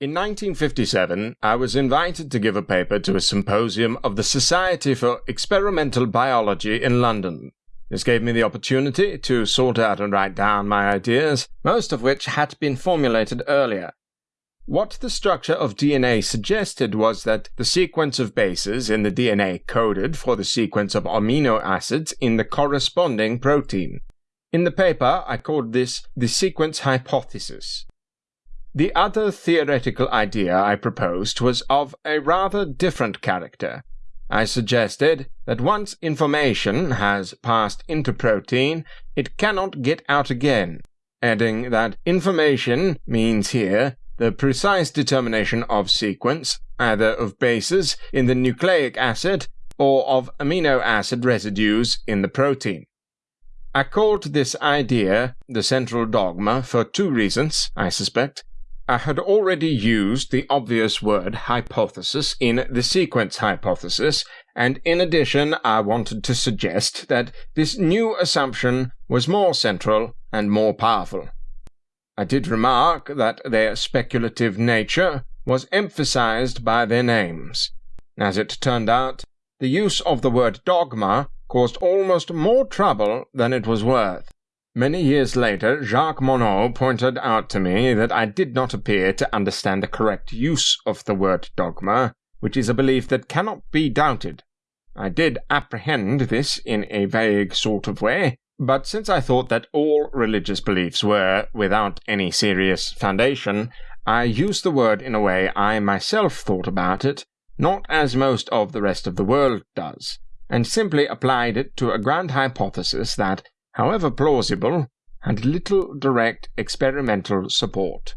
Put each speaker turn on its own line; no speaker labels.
In 1957, I was invited to give a paper to a symposium of the Society for Experimental Biology in London. This gave me the opportunity to sort out and write down my ideas, most of which had been formulated earlier. What the structure of DNA suggested was that the sequence of bases in the DNA coded for the sequence of amino acids in the corresponding protein. In the paper, I called this the sequence hypothesis. The other theoretical idea I proposed was of a rather different character. I suggested that once information has passed into protein, it cannot get out again, adding that information means here the precise determination of sequence, either of bases in the nucleic acid or of amino acid residues in the protein. I called this idea the central dogma for two reasons, I suspect. I had already used the obvious word hypothesis in the sequence hypothesis, and in addition, I wanted to suggest that this new assumption was more central and more powerful. I did remark that their speculative nature was emphasized by their names. As it turned out, the use of the word dogma caused almost more trouble than it was worth. Many years later, Jacques Monod pointed out to me that I did not appear to understand the correct use of the word dogma, which is a belief that cannot be doubted. I did apprehend this in a vague sort of way, but since I thought that all religious beliefs were without any serious foundation, I used the word in a way I myself thought about it, not as most of the rest of the world does, and simply applied it to a grand hypothesis that however plausible, had little direct experimental support.